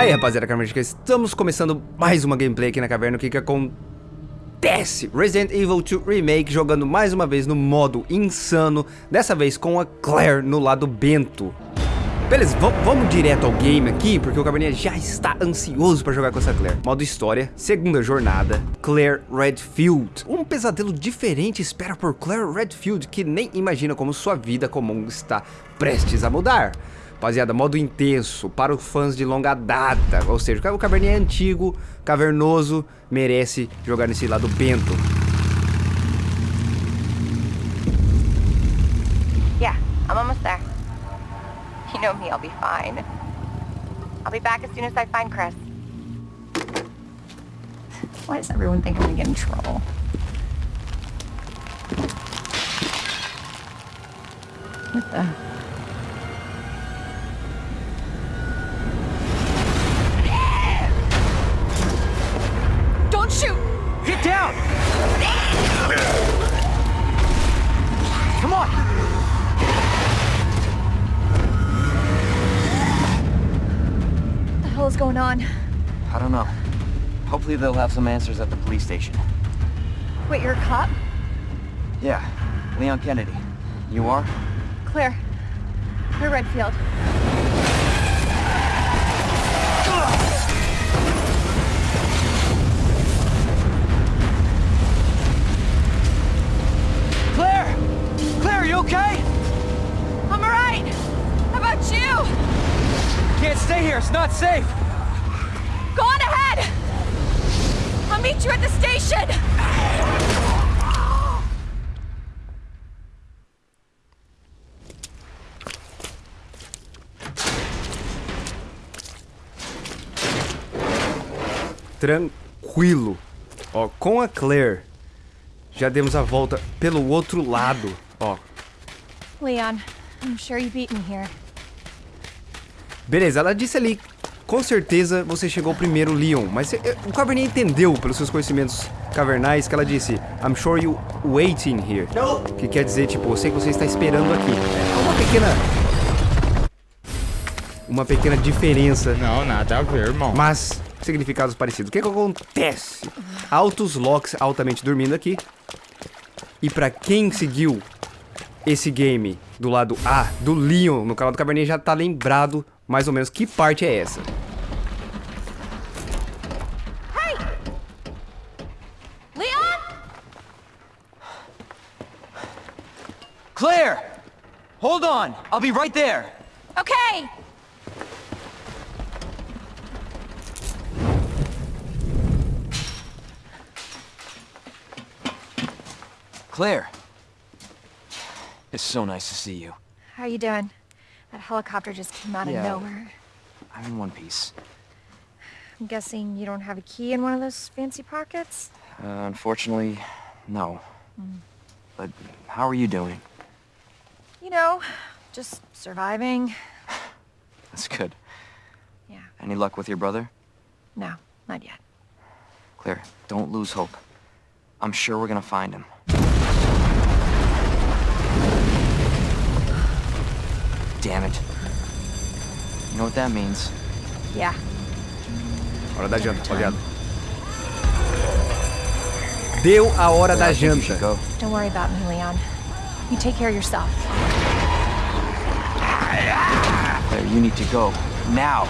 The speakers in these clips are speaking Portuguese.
Aí, rapaziada, Carmagica, estamos começando mais uma gameplay aqui na caverna. O que que acontece? Resident Evil 2 Remake jogando mais uma vez no modo insano, dessa vez com a Claire no lado bento. Beleza, vamos direto ao game aqui, porque o Caverninha já está ansioso para jogar com essa Claire. Modo história, segunda jornada, Claire Redfield. Um pesadelo diferente espera por Claire Redfield, que nem imagina como sua vida comum está prestes a mudar. Rapaziada, modo intenso, para os fãs de longa data. Ou seja, o caverninha é antigo, cavernoso, merece jogar nesse lado bento. Yeah, I'm almost there. You know me, I'll be fine. I'll be back as soon as I find Chris. Why does everyone think I'm gonna get in trouble? What the... going on? I don't know. Hopefully they'll have some answers at the police station. Wait, you're a cop? Yeah, Leon Kennedy. You are? Claire. Claire Redfield. It's not safe! Go on ahead! I'll meet you at the station! Tranquilo. Ó, com a Claire, já demos a volta pelo outro lado, ó. Leon, I'm sure you beat me here. Beleza, ela disse ali com certeza você chegou primeiro, Leon. Mas eh, o Caverninha entendeu, pelos seus conhecimentos cavernais, que ela disse I'm sure you waiting here. Que quer dizer, tipo, eu sei que você está esperando aqui. É uma pequena... Uma pequena diferença. Não, nada a ver, irmão. Mas significados parecidos. O que, que acontece? Altos Locks altamente dormindo aqui. E pra quem seguiu esse game do lado A, do Leon, no canal do Caverninha, já tá lembrado mais ou menos que parte é essa. Hey! Leon? Claire! Hold on! I'll be right there! Okay! Claire! It's so nice to see you. How are you doing? That helicopter just came out yeah, of nowhere. I'm in one piece. I'm guessing you don't have a key in one of those fancy pockets? Uh, unfortunately, no. Mm. But how are you doing? You know, just surviving. That's good. Yeah. Any luck with your brother? No, not yet. Claire, don't lose hope. I'm sure we're gonna find him. Damn it. You know what that means? Yeah. Hora da janta, rapaziada. Deu a hora da janta. Don't worry about me, Leon. You take care of yourself. There, you need to go. Now.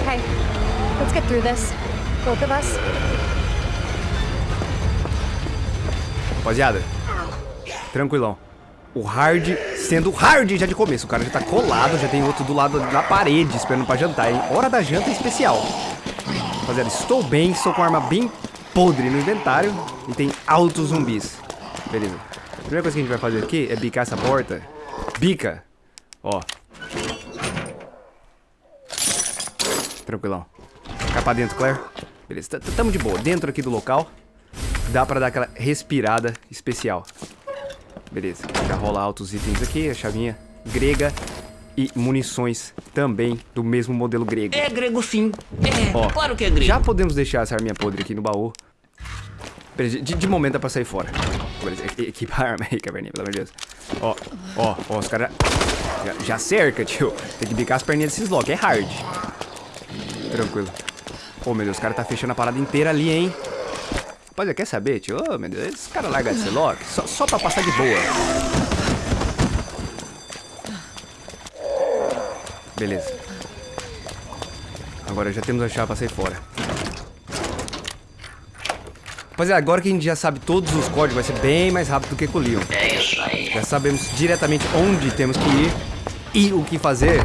Okay. Let's get through this. Both of us. Rapaziada. Tranquilão. O hard sendo hard já de começo. O cara já tá colado, já tem outro do lado da parede esperando pra jantar, hein? Hora da janta especial. Rapaziada, estou bem, estou com arma bem podre no inventário e tem altos zumbis. Beleza. A primeira coisa que a gente vai fazer aqui é bicar essa porta. Bica. Ó. Tranquilão. Ficar pra dentro, Claire. Beleza, tamo de boa. Dentro aqui do local. Dá pra dar aquela respirada especial. Beleza, já rola altos itens aqui, a chavinha grega e munições também do mesmo modelo grego. É grego sim, é, Ó, claro que é grego. Já podemos deixar essa arminha podre aqui no baú. De, de momento é pra sair fora. Beleza, equipa a arma aí, caverninha, pelo amor de Deus. Ó, ó, ó, os caras... Já, já cerca, tio. Tem que bicar as perninhas desses lock. É hard. Tranquilo. Ô, meu Deus, o cara tá fechando a parada inteira ali, hein? Rapaziada, quer saber, tio? Ô, meu Deus, esse cara larga ser lock só, só pra passar de boa. Beleza. Agora já temos a chave pra sair fora. Rapaziada, agora que a gente já sabe todos os códigos, vai ser bem mais rápido do que com o Leon. É isso aí. Já sabemos diretamente onde temos que ir e o que fazer.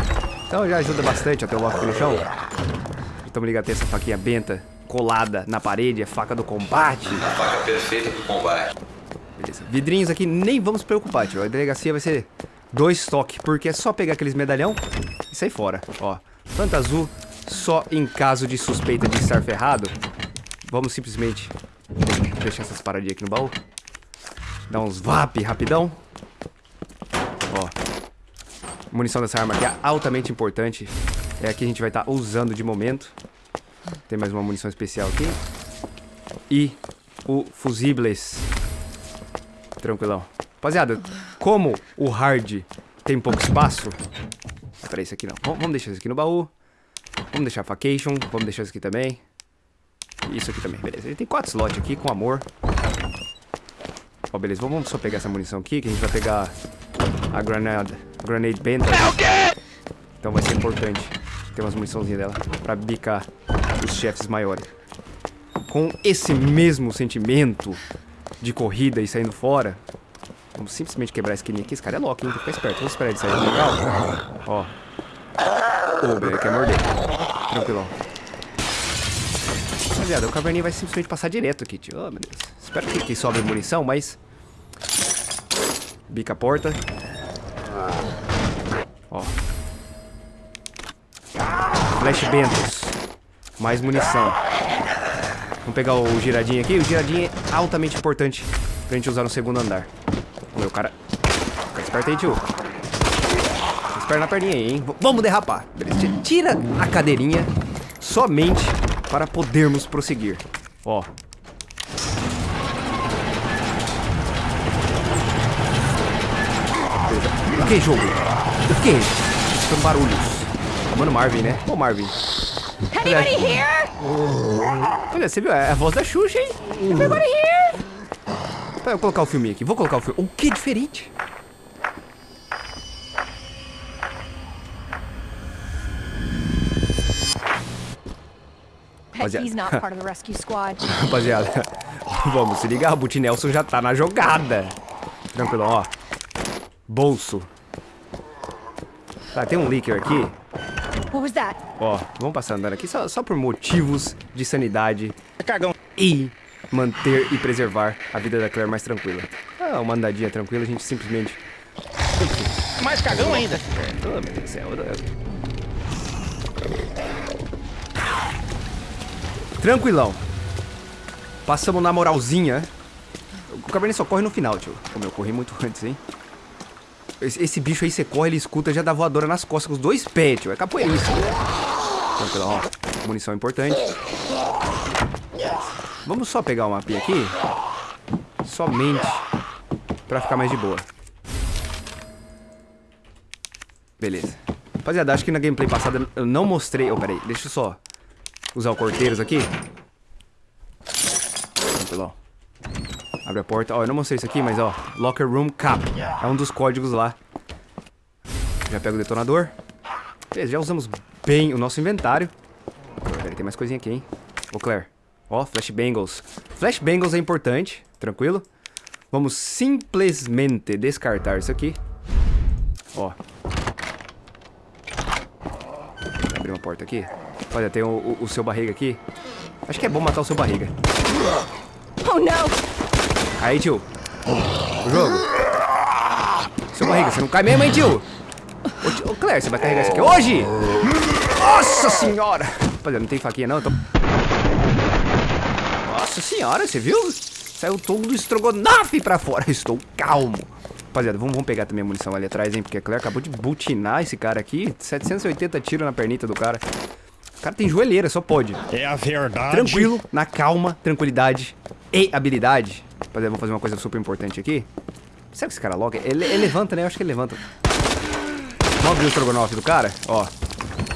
Então já ajuda bastante até o lock no chão. Estamos ligados a ter essa faquinha benta colada na parede, é faca do combate. A faca perfeita pro combate. Beleza. Vidrinhos aqui, nem vamos preocupar, tio. A delegacia vai ser dois toques, porque é só pegar aqueles medalhão e sair fora. Ó, planta azul, só em caso de suspeita de estar ferrado. Vamos simplesmente deixar essas paradinhas aqui no baú. Dar uns VAP rapidão. Ó. Munição dessa arma aqui é altamente importante. É a que a gente vai estar usando de momento. Tem mais uma munição especial aqui. E o fusibles. Tranquilão. Rapaziada, como o hard tem pouco espaço... Ah, peraí, isso aqui não. V vamos deixar isso aqui no baú. Vamos deixar a facation. Vamos deixar isso aqui também. Isso aqui também, beleza. Ele tem quatro slots aqui, com amor. Ó, beleza. Vamos só pegar essa munição aqui, que a gente vai pegar a granada, grenade benta. Então vai ser importante ter umas muniçãozinhas dela pra bicar os chefes maiores. Com esse mesmo sentimento de corrida e saindo fora, vamos simplesmente quebrar a esquininha aqui. Esse cara é louco, hein? Tem que ficar esperto. Vamos esperar ele sair legal. Ó. Oh, ele quer morder. Tranquilão. Rapaziada, o caverninho vai simplesmente passar direto aqui, tio. Oh, meu Deus. Espero que, que sobre munição, mas... Bica a porta. Ó. Flash Bentos. Mais munição. Vamos pegar o giradinho aqui. O giradinho é altamente importante pra gente usar no segundo andar. Meu cara... Fica esperto aí, tio. Espera na perninha aí, hein? V vamos derrapar. Beleza. Tira a cadeirinha somente para podermos prosseguir. Ó. Beleza. O que, jogo? O que? São barulhos. Mano, Marvin, né? Ô, Marvin. Anybody here? Olha, você viu? É a voz da Xuxa, hein? Everybody here? Vou colocar o filme aqui. Vou colocar o filme. O que diferente? The rescue squad. Rapaziada, vamos se ligar. O Boot Nelson já tá na jogada. Tranquilo, ó. Bolso. Tá, tem um leaker aqui. What was that? Ó, vamos passar andando aqui só, só por motivos de sanidade. Cagão. E manter e preservar a vida da Claire mais tranquila. Ah, uma andadinha tranquila, a gente simplesmente... Mais cagão ainda. Oh, meu Deus do céu. Tranquilão. Passamos na moralzinha. O Cabernet só corre no final, tio. Como eu corri muito antes, hein? Esse, esse, bicho aí, você corre, ele escuta, já dá voadora nas costas com os dois pés, tio. É capoeirista. Tranquilão, ó. Munição importante. Vamos só pegar o mapinha aqui. Somente pra ficar mais de boa. Beleza. Rapaziada, acho que na gameplay passada eu não mostrei... Oh, peraí, deixa eu só usar o corteiros aqui. Tranquilo, Abre a porta. Ó, eu não mostrei isso aqui, mas ó. Locker Room Cap. É um dos códigos lá. Já pego o detonador. Beleza, já usamos bem o nosso inventário. Peraí, tem mais coisinha aqui, hein? Ô, Claire. Ó, Flashbangles. Flashbangles é importante, tranquilo? Vamos simplesmente descartar isso aqui. Ó. Abrir uma porta aqui. Olha, tem o, o, o seu barriga aqui. Acho que é bom matar o seu barriga. Oh, não! Aí, tio. O jogo. Seu barriga, você não cai mesmo, hein, tio? Ô, tio, ô Claire, você vai carregar isso aqui hoje? Nossa senhora! Rapaziada, não tem faquinha não, eu tô... Nossa senhora, você viu? Saiu todo o estrogonofe pra fora. Estou calmo. Rapaziada, vamos, vamos pegar também a munição ali atrás, hein? Porque a Claire acabou de butinar esse cara aqui. 780 tiros na pernita do cara. O cara tem joelheira, só pode. É a verdade. Tranquilo, na calma, tranquilidade e habilidade. Rapaziada, vamos fazer uma coisa super importante aqui. Será que esse cara logo? Ele, ele levanta, né? Eu acho que ele levanta. Vamos abrir o estrogonofe do cara? Ó.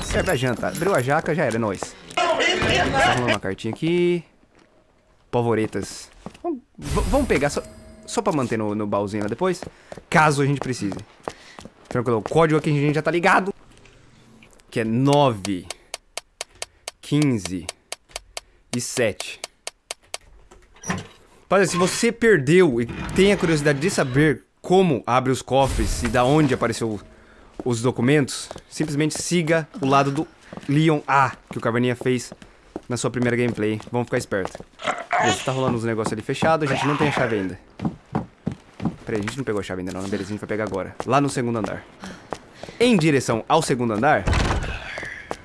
Serve a janta. Abriu a jaca, já era, é nóis. Tá uma cartinha aqui. Polvoretas. Vamos, vamos pegar só, só pra manter no, no baúzinho lá depois. Caso a gente precise. Tranquilo. O código aqui a gente já tá ligado. Que é 9, 15 e 7. Rapaziada, se você perdeu e tem a curiosidade de saber como abre os cofres e da onde apareceu os documentos, simplesmente siga o lado do Leon A que o Caverninha fez na sua primeira gameplay. Vamos ficar esperto. Beleza, tá rolando uns negócios ali fechados, a gente não tem a chave ainda. Peraí, a gente não pegou a chave ainda não, né? beleza, a gente vai pegar agora. Lá no segundo andar. Em direção ao segundo andar.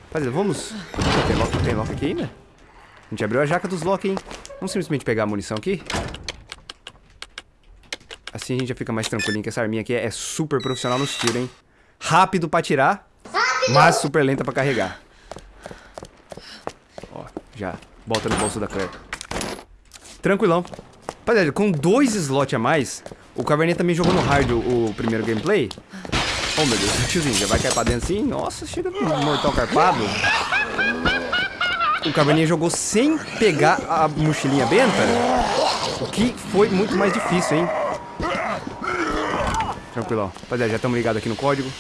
Rapaziada, vamos... Tem lock, tem lock aqui ainda? A gente abriu a jaca dos lock, hein? Vamos simplesmente pegar a munição aqui. Assim a gente já fica mais tranquilinho, que essa arminha aqui é super profissional nos tiros, hein? Rápido pra tirar, mas super lenta pra carregar. Ó, já bota no bolso da Claire. Tranquilão. Rapaziada, com dois slots a mais, o Caverninha também jogou no hard o, o primeiro gameplay. Oh meu Deus, o tiozinho já vai cair pra dentro assim? Nossa, chega no mortal carpado. O Caverninha jogou sem pegar a mochilinha benta, o que foi muito mais difícil, hein? Tranquilão. Rapaziada, já estamos ligados aqui no código.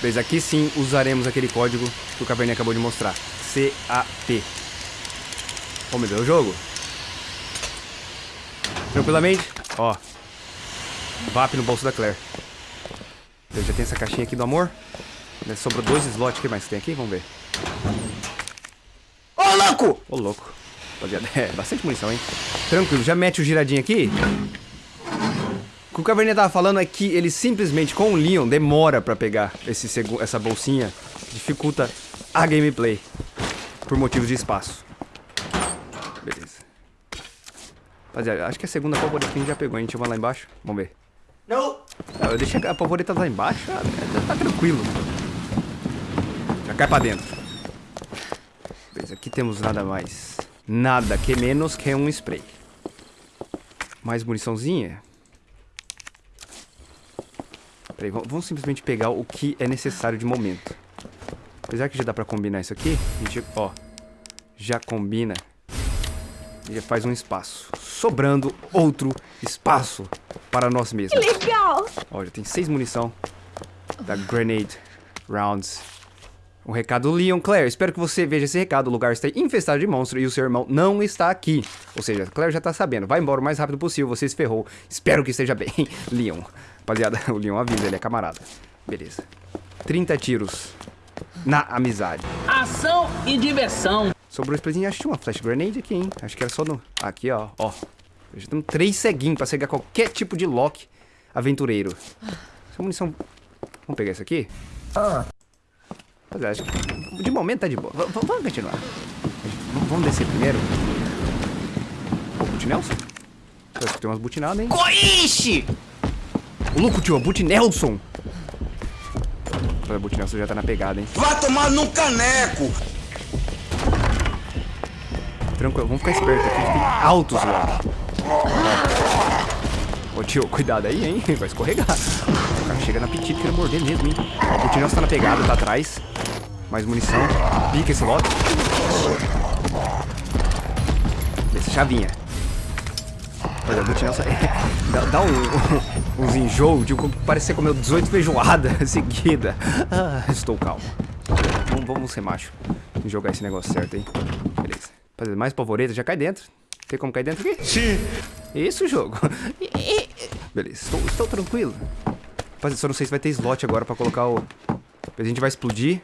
Beleza, aqui sim usaremos aquele código que o Caverninha acabou de mostrar. Oh, meu Deus, o jogo. Tranquilamente. Ó. VAP no bolso da Claire. Beleza, já tem essa caixinha aqui do amor. Né, Sobrou dois slots. O que mais tem aqui? Vamos ver. Louco! Ô, louco. Rapaziada, é bastante munição, hein? Tranquilo, já mete o giradinho aqui. O que o Caverninha tava falando é que ele simplesmente, com o Leon, demora pra pegar esse essa bolsinha. Dificulta a gameplay. Por motivos de espaço. Beleza. Rapaziada, acho que a segunda polvoreta que a gente já pegou, hein? Deixa eu ver lá embaixo. Vamos ver. Não! eu deixei a polvoreta lá embaixo, ah, tá tranquilo. Já cai pra dentro. Beleza, aqui temos nada mais. Nada que menos que um spray. Mais muniçãozinha. Peraí, vamos, simplesmente pegar o que é necessário de momento. Apesar que já dá pra combinar isso aqui, a gente, ó, já combina e já faz um espaço. Sobrando outro espaço para nós mesmos. Legal! Ó, já tem seis munição da Grenade Rounds. O recado do Leon. Claire, espero que você veja esse recado. O lugar está infestado de monstros e o seu irmão não está aqui. Ou seja, Claire já tá sabendo. Vai embora o mais rápido possível, você se ferrou. Espero que esteja bem. Leon. Rapaziada, o Leon avisa, ele é camarada. Beleza. 30 tiros na amizade. Ação e diversão. Sobrou o sprayzinho. Acho que tinha uma flash grenade aqui, hein? Acho que era só no... Aqui, ó. Ó. Já temos três ceguinhos pra cegar qualquer tipo de lock aventureiro. Essa munição... Vamos pegar isso aqui? Rapaziada, acho que... De momento tá de boa. V- vamos continuar. Vamos descer primeiro. Ô, Boot Nelson? Eu acho que tem umas butinadas, hein? Coixe! Ô, louco, tio. Boot Nelson! O Boot Nelson já tá na pegada, hein? Vai tomar num caneco! Tranquilo, vamos ficar esperto aqui. Tem altos lá. Ô tio, cuidado aí, hein? Vai escorregar. O cara chega na apetite querendo morder mesmo, hein? O Tinelson tá na pegada, tá atrás. Mais munição. Pica esse lote. Essa chavinha. Olha, o Butinelson dá, dá um, uns enjoo de como parece que comeu 18 feijoadas seguida. Ah, estou calmo. Vamos, vamos ser macho. E jogar esse negócio certo, hein? Beleza. Fazer mais polvoreta, já cai dentro. Tem como cair dentro aqui? Sim. Isso, jogo. Beleza, estou, estou tranquilo. Rapaziada, só não sei se vai ter slot agora pra colocar o... A gente vai explodir.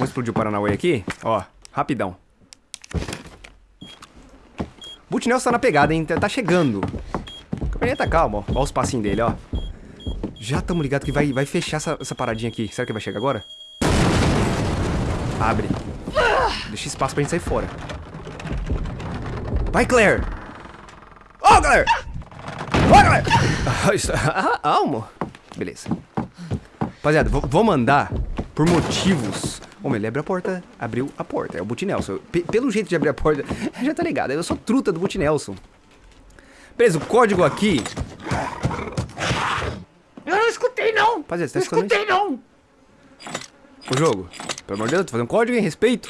Vamos explodir o Paranauê aqui? Ó, rapidão. Boot Nelson tá na pegada, hein? Tá tá chegando. Caverninha tá calmo, ó. Ó os passinhos dele, ó. Já estamos ligados que vai, vai fechar essa, essa paradinha aqui. Será que vai chegar agora? Abre. Deixa espaço pra gente sair fora. Vai, Claire! Ó, oh, Claire! Ó, Claire! Ah, isso- ah, Almo. Beleza. Rapaziada, v- vamos andar por motivos... Homem, ele abre a porta, abriu a porta. É o Boot Nelson. Pe- pelo jeito de abrir a porta, já tá ligado. Eu sou truta do Boot Nelson. Beleza, o código aqui... Eu não escutei não! Rapaziada, você tá escutando isso? não! O jogo, pelo amor de Deus, tô fazendo um código em respeito.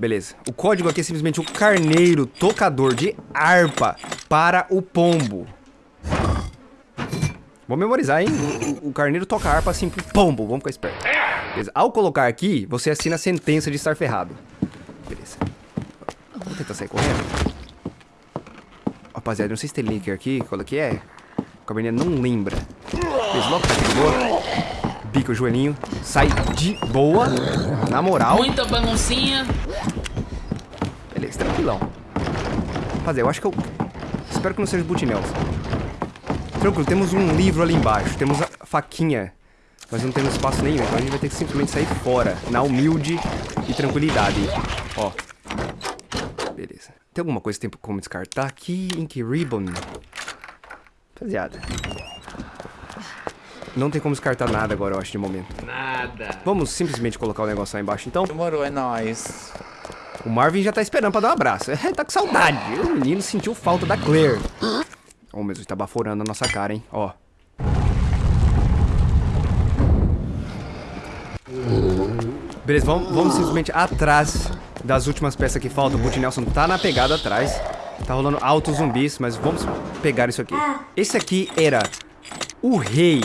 Beleza. O código aqui é simplesmente o carneiro tocador de harpa para o pombo. Vou memorizar, hein? O, o, o carneiro toca harpa assim pro pombo. Vamos ficar esperto. Beleza. Ao colocar aqui, você assina a sentença de estar ferrado. Beleza. Vou tentar sair correndo. Rapaziada, não sei se tem link aqui. Qual é que é? O caverninha não lembra. Logo tá de boa. Bica o joelhinho. Sai de boa. Na moral. Muita baguncinha. Beleza, tranquilão. Rapaziada, eu acho que eu... Espero que não seja o Butinel. Tranquilo, temos um livro ali embaixo. Temos a faquinha. Mas não temos espaço nenhum, então a gente vai ter que simplesmente sair fora. Na humilde e tranquilidade. Ó. Beleza. Tem alguma coisa que tem como descartar aqui? Ink Ribbon. Rapaziada. Não tem como descartar nada agora, eu acho, de momento. Nada. Vamos simplesmente colocar o negócio lá embaixo, então. Demorou, é nóis. O Marvin já tá esperando pra dar um abraço. É, tá com saudade. O menino sentiu falta da Claire. Oh, meu Deus, tá baforando a nossa cara, hein? Ó. Beleza, vamos, vamos simplesmente atrás das últimas peças que faltam. O Boot Nelson tá na pegada atrás. Tá rolando altos zumbis, mas vamos pegar isso aqui. Esse aqui era o rei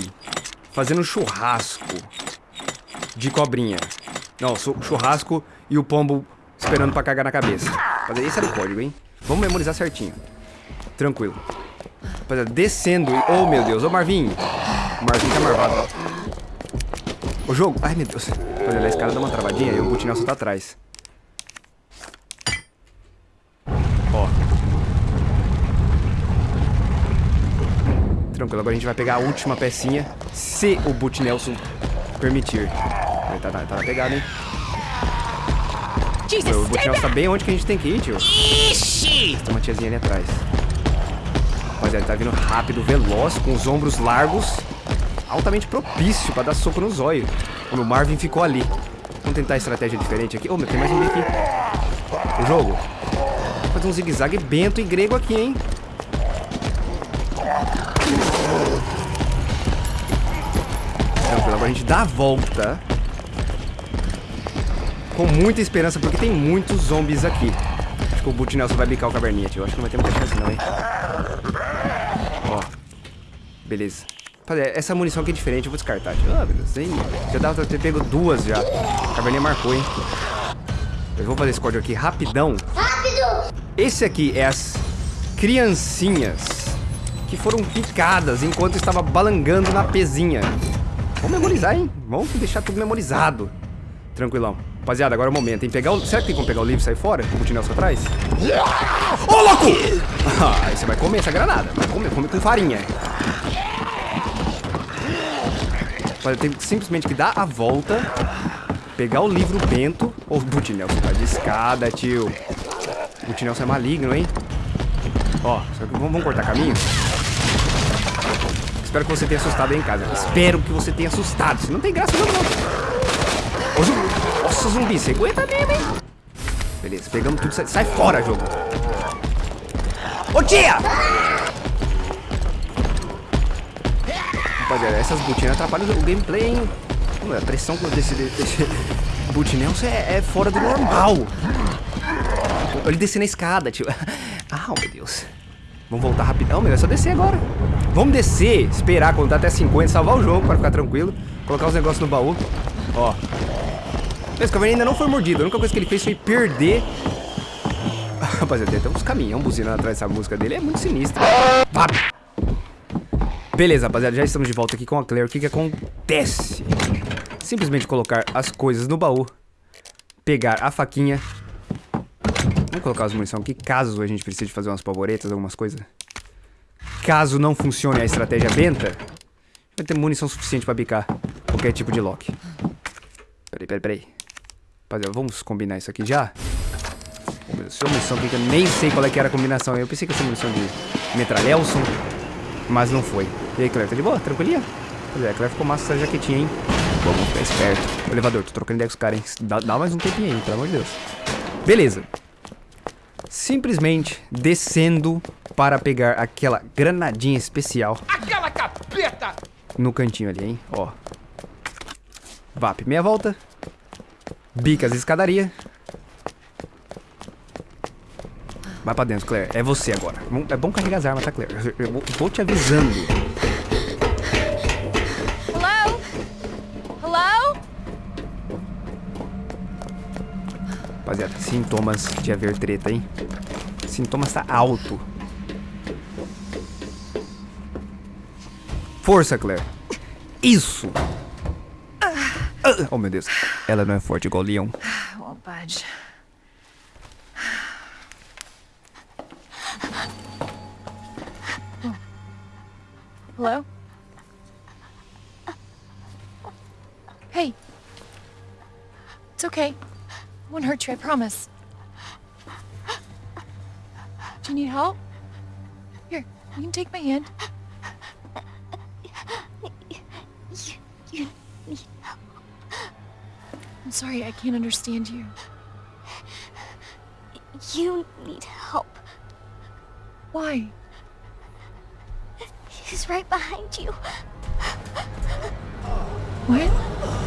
fazendo churrasco de cobrinha. Não, churrasco e o pombo esperando pra cagar na cabeça. Mas esse era o código, hein? Vamos memorizar certinho. Tranquilo. Rapaziada, descendo. Oh, meu Deus. Ô, Marvin. O Marvin tá marvado. O jogo. Ai, meu Deus. Rapaziada, a escada dá uma travadinha e o Boot Nelson tá atrás. Ó. Tranquilo, agora a gente vai pegar a última pecinha. Se o Boot Nelson permitir. Ele tá, tá, tá na pegada, hein? Jesus, O Boot Nelson tá bem onde que a gente tem que ir, tio. Ixi! Tem uma tiazinha ali atrás. Rapaziada, ele tá vindo rápido, veloz, com os ombros largos. Altamente propício pra dar soco no zóio. O meu Marvin ficou ali. Vamos tentar estratégia diferente aqui. Ô, meu, tem mais um aqui. O jogo. Vou fazer um zigue-zague bento e grego aqui, hein? Tranquilo, agora a gente dá a volta. Com muita esperança, porque tem muitos zombies aqui. Acho que o Boot Nelson vai bicar o caverninha, tio. Acho que não vai ter muita chance não, hein? Ó. Beleza. Rapaziada, essa munição aqui é diferente, eu vou descartar. Ah, beleza. Hein? Já dava pra ter pego duas já. A caverninha marcou, hein? Eu vou fazer esse código aqui rapidão. Rápido! Esse aqui é as criancinhas que foram picadas enquanto estava balangando na pezinha. Vamos memorizar, hein? Vamos deixar tudo memorizado. Tranquilão. Rapaziada, agora é o momento, hein? Pegar o... Será que tem como pegar o livro e sair fora? Com o Nelson atrás? Ô, louco! Ah, aí você vai comer essa granada. Vai comer, come com farinha. Rapaziada, tem simplesmente que dar a volta, pegar o livro bento... Ô, o Boot Nelson tá de escada, tio. Boot Nelson é maligno, hein? Ó, só que vamos, cortar caminho? Espero que você tenha assustado aí em casa. Espero que você tenha assustado. Se não tem graça, não. Ô, zumbi. Nossa, zumbi, você aguenta mesmo, hein? Beleza, pegamos tudo. Sai, sai fora, jogo. Ô, tia! Rapaziada, essas botinas atrapalham o gameplay, hein? Mano, A pressão desse, desse boot Nelson é, é fora do normal. Ele descer na escada, tio. Ah, meu Deus. Vamos voltar rapidão, meu. É só descer agora. Vamos descer, esperar, contar até 50, salvar o jogo para ficar tranquilo. Colocar os negócios no baú. Ó. Esse caverninha ainda não foi mordido. A única coisa que ele fez foi perder... Rapaziada, tem até uns caminhão buzinando atrás dessa música dele. É muito sinistro. Vá. Beleza, rapaziada. Já estamos de volta aqui com a Claire. O que que acontece? Simplesmente colocar as coisas no baú. Pegar a faquinha. Vamos colocar as munição aqui, caso a gente precise fazer umas pavoretas, algumas coisas. Caso não funcione a estratégia benta, vai ter munição suficiente pra bicar qualquer tipo de lock. Peraí, peraí, peraí. Rapaziada, vamos combinar isso aqui já? Essa munição eu nem sei qual é que era a combinação. Eu pensei que ia ser munição de metralhelson, mas não foi. E aí, Claire, tá de boa? Tranquilinha? Pois é, a Claire ficou massa essa jaquetinha, hein? Vamos ficar esperto. O elevador, tô trocando ideia com os caras, hein? Dá, dá mais um tempinho aí, pelo amor de Deus. Beleza. Simplesmente descendo para pegar aquela granadinha especial. Aquela capeta! no cantinho ali, hein? Ó. VAP, meia volta. Bicas, escadaria. Vai pra dentro, Claire. É você agora. É bom carregar as armas, tá, Claire? Eu vou, te avisando. Hello? Hello? Rapaziada, sintomas de haver treta, hein? Sintomas tá alto. Força, Claire. Isso! Ah, Oh, meu Deus. Ela não é forte igual o Leon. I promise. Do you need help? Here, you can take my hand. I'm sorry, I can't understand you. you need help. Why? He's right behind you. What?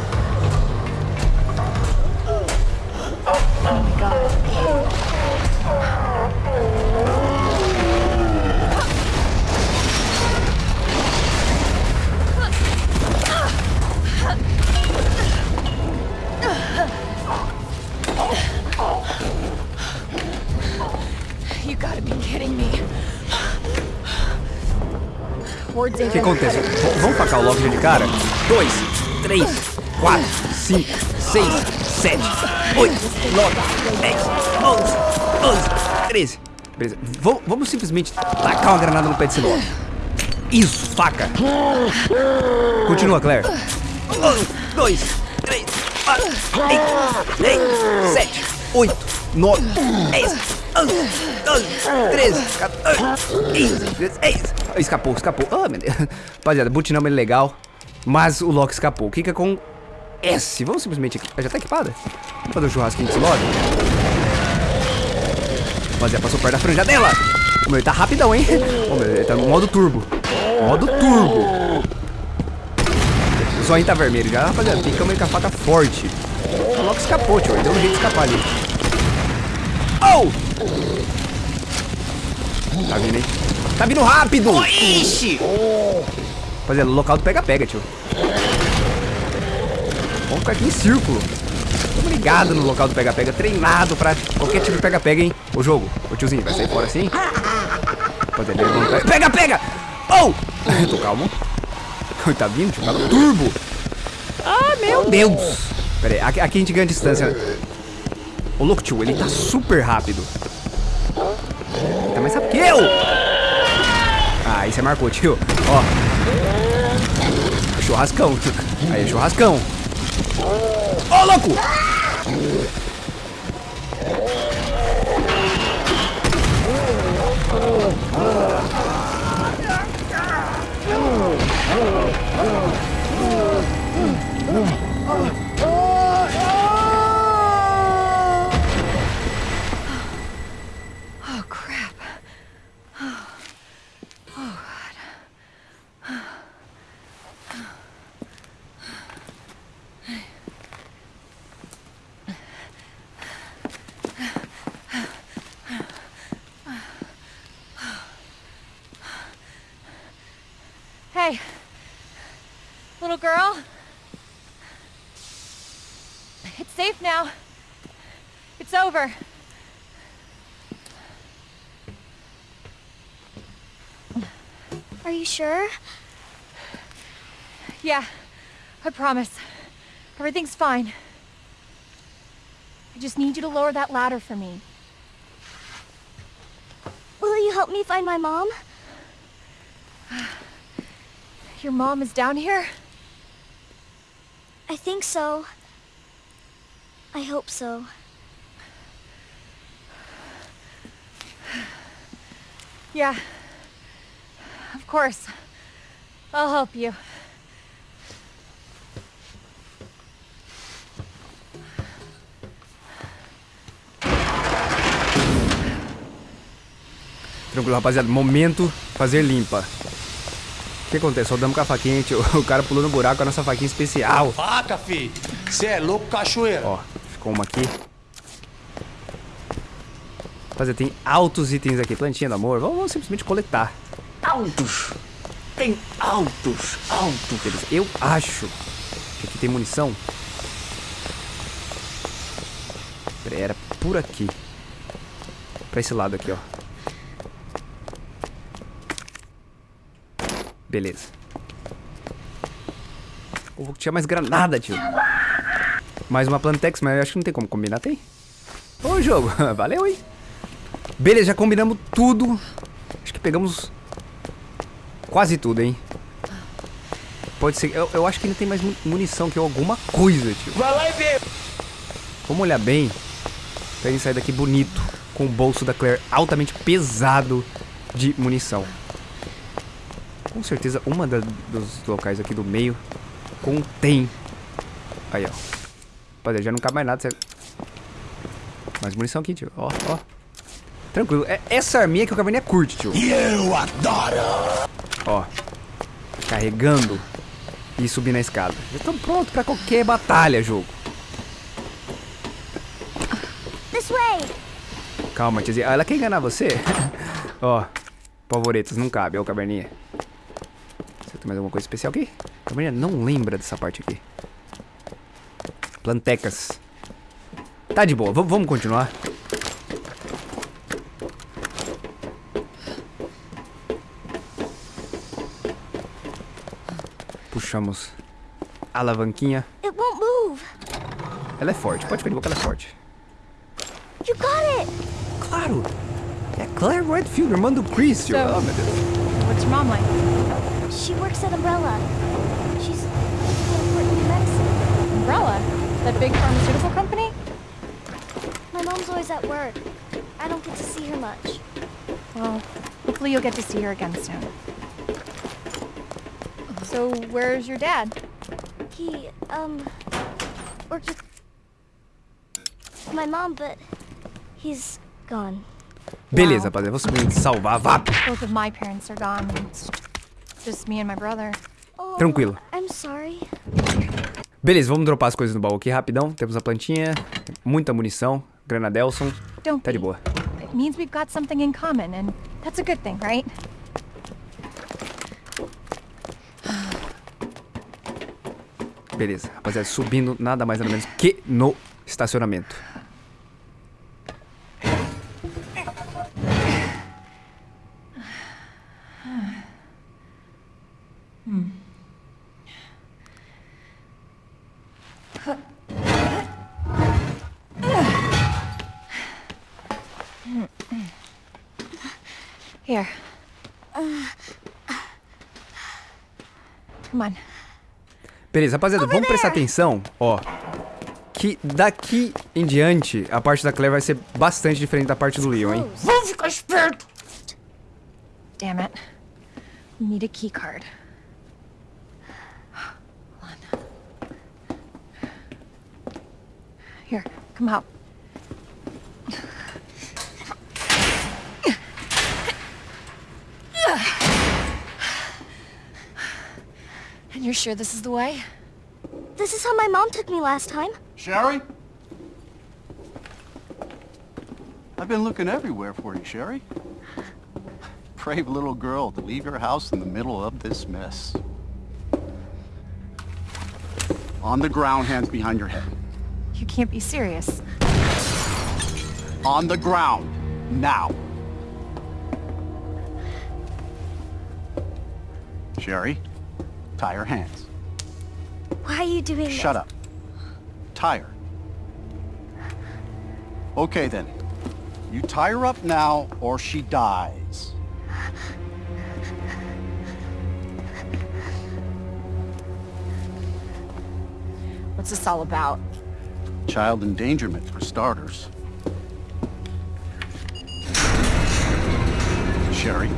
O que acontece? V- vamos tacar o Loki de cara? 2, 3, 4, 5, 6, 7, 8, 9, 10, 11, 12, 13. Beleza. V- vamos simplesmente tacar uma granada no pé desse Loki. Isso, taca. Continua, Claire. 1, 2, 3, 4, 5, 6, 7, 8, 9, 10, 11, 12, 13, 14, 15, 16. Escapou, escapou. Ah, meu Deus. Rapaziada, butinama é legal, mas o Loki escapou. O que que acontece? Vamos simplesmente aqui. Já tá equipada? Vamos fazer um churrasquinho desse Loki? Rapaziada, passou perto da franja dela. Ô, meu, ele tá rapidão, hein? Ô, meu, ele tá no modo turbo. Modo turbo. O zoinho tá vermelho já, rapaziada. Picamos ele com a faca forte. O Loki escapou, tio. Ele deu um jeito de escapar ali. Oh! Tá vindo, hein? Tá vindo rápido! Ixi! Rapaziada, local do pega-pega, tio. Vamos ficar aqui em círculo. Tamo ligado no local do pega-pega, treinado pra qualquer tipo de pega-pega, hein? Ô jogo, ô tiozinho, vai sair fora assim? Pega. Pega! Oh! Tô calmo. Tá vindo, tio, no turbo. Ah, meu Deus! Pera aí, aqui, aqui a gente ganha distância. Ô louco, tio, ele tá super rápido. Ele tá mais rápido que eu! Ah, aí você marcou, tio. Ó. Churrascão. Aí, churrascão. Louco! It's safe now. It's over. Are you sure? Yeah, I promise. Everything's fine. I just need you to lower that ladder for me. Will you help me find my mom? Your mom is down here? I think so. I hope so. Yeah. Of course. I'll help you. Tranquilo, rapaziada. Momento fazer limpa. que acontece? Soldamos com a faquinha, tio. O cara pulou no buraco com a nossa faquinha especial. Faca, fi. Você é louco, cachoeira. Ó, uma aqui. Rapaziada, tem altos itens aqui. Plantinha do amor. Vamos, vamos simplesmente coletar. Altos. Tem altos, altos. Beleza. Eu acho que aqui tem munição. Pera era por aqui. Pra esse lado aqui, ó. Beleza. Ou tinha mais granada, tio. Mais uma Plantex, mas eu acho que não tem como combinar, tem? Ô, jogo. Valeu, hein? Beleza, já combinamos tudo. Acho que pegamos quase tudo, hein? Pode ser. Eu, eu acho que ainda tem mais mu- munição que alguma coisa, tio. Vai lá e vê. Vamos olhar bem pra gente sair daqui bonito, com o bolso da Claire altamente pesado de munição. Com certeza, uma da- dos locais aqui do meio contém. Aí, ó. Rapaziada, já não cabe mais nada. Sério. Mais munição aqui, tio. Ó, ó. Tranquilo. É essa arminha que o Caverninha curte, tio. Eu adoro. Ó. Carregando e subindo a escada. Já estamos prontos pra qualquer batalha, jogo. This way! Calma, tiazinha. Ah, Ela quer enganar você? Ó, pavoretas, não cabe, ó, caverninha. Você tem mais alguma coisa especial aqui? Caverninha não lembra dessa parte aqui. Plantecas. Tá de boa, v- vamos continuar. Puxamos a alavanquinha. It won't move. Ela é forte, pode ficar de boca, ela é forte. You got it! Claro! É Claire Redfield, irmã do Chris. So- Oh, meu Deus. What's your mom like? She works at Umbrella. She's important medicine. Umbrella? That big pharmaceutical company? My mom's always at work. I don't get to see her much. Well, hopefully you'll get to see her again soon. So, where's your dad? He, um, worked with my mom, but he's gone. Beleza, rapaziada. Vou simplesmente salvar. Vá! Both of my parents are gone. It's just me and my brother. Oh, Tranquilo. I'm sorry. Beleza, vamos dropar as coisas no baú aqui rapidão. Temos a plantinha, muita munição, granadelson. Tá de boa. It means we've got something in common, and that's a good thing, right? Beleza, rapaziada, subindo nada mais nada menos que no estacionamento. On. Beleza, rapaziada, vamos prestar atenção, ó. Que daqui em diante, a parte da Claire vai ser bastante diferente da parte do Leon, hein? Vamos ficar esperto. Damn it. We need a key card. Here, come out. You're sure this is the way? This is how my mom took me last time. Sherry? I've been looking everywhere for you, Sherry. Brave little girl to leave your house in the middle of this mess. On the ground, hands behind your head. You can't be serious. On the ground. Now. Sherry, tie her hands. Why are you doing this? Shut up. Tie her. Okay then. You tie her up now or she dies. What's this all about? Child endangerment for starters. Sherry,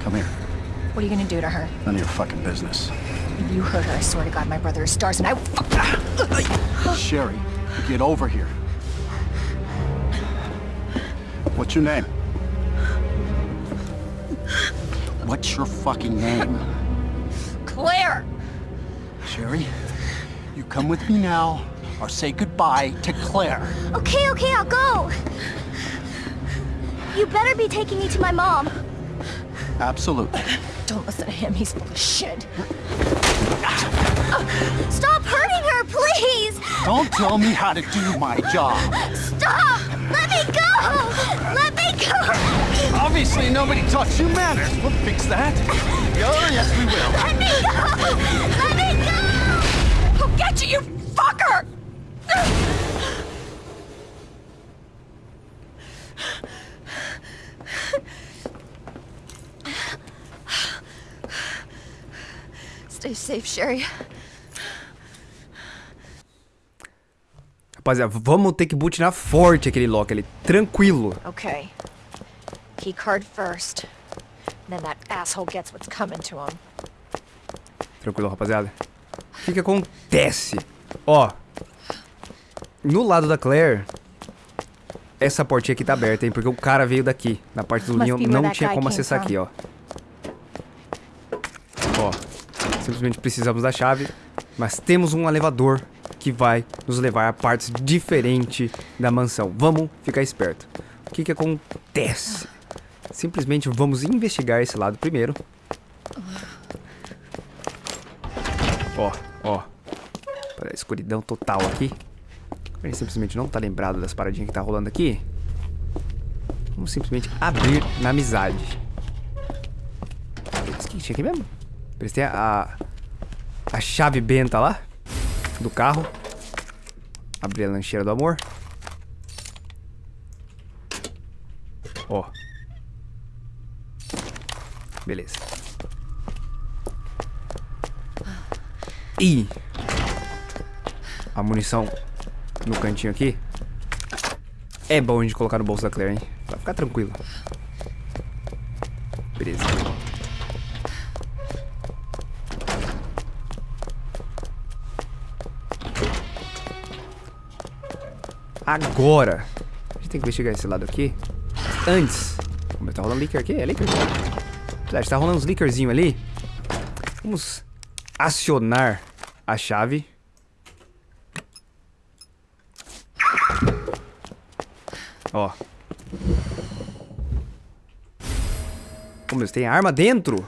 come here. What are you gonna do to her? None of your fucking business. If you hurt her, I swear to God, my brother is stars and I will fuck Sherry, get over here. What's your name? What's your fucking name? Claire! Sherry, you come with me now, or say goodbye to Claire. Okay, okay, I'll go. You better be taking me to my mom. Absolutely. Don't listen to him, he's full of shit. Stop hurting her, please! Don't tell me how to do my job. Stop! Let me go! Let me go! Obviously, nobody taught you manners. We'll fix that. Oh, yes, we will. Let me go! Let me go! I'll get you, you fucker! Safe, Sherry. Rapaziada, vamos ter que butinar forte aquele lock ali. Tranquilo. Okay. Key card first. Then that asshole gets what's coming to him. Tranquilo, rapaziada. O que que acontece? Ó. No lado da Claire, essa portinha aqui tá aberta, hein? Porque o cara veio daqui. Na parte do ninho não tinha como acessar from. aqui, ó. Ó. Simplesmente precisamos da chave. Mas temos um elevador que vai nos levar a partes diferentes da mansão. Vamos ficar esperto. O que que acontece? Simplesmente vamos investigar esse lado primeiro. Ó, ó. Olha a escuridão total aqui. Ele simplesmente não tá lembrado das paradinhas que tá rolando aqui. Vamos simplesmente abrir na amizade. Isso que tinha aqui mesmo? Prestei a, a chave benta lá. Do carro. Abrir a lancheira do amor. Ó. Beleza. Ih. A munição no cantinho aqui. É bom de colocar no bolso da Claire, hein? Vai ficar tranquilo. Agora. A gente tem que investigar esse lado aqui. Antes. Como tá rolando leaker aqui? É leaker? Verdade, tá rolando uns leakerzinho ali. Vamos acionar a chave. Ó. Meu, tem arma dentro?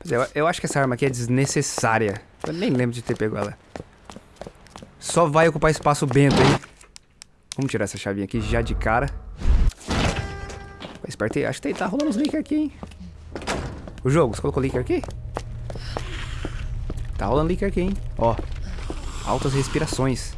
Pois é, eu, eu acho que essa arma aqui é desnecessária. Eu nem lembro de ter pego ela. Só vai ocupar espaço bento, hein? Vamos tirar essa chavinha aqui já de cara. Aí. Acho que tá rolando uns leaker aqui, hein? O jogo, você colocou leaker aqui? Tá rolando leaker aqui, hein? Ó. Altas respirações.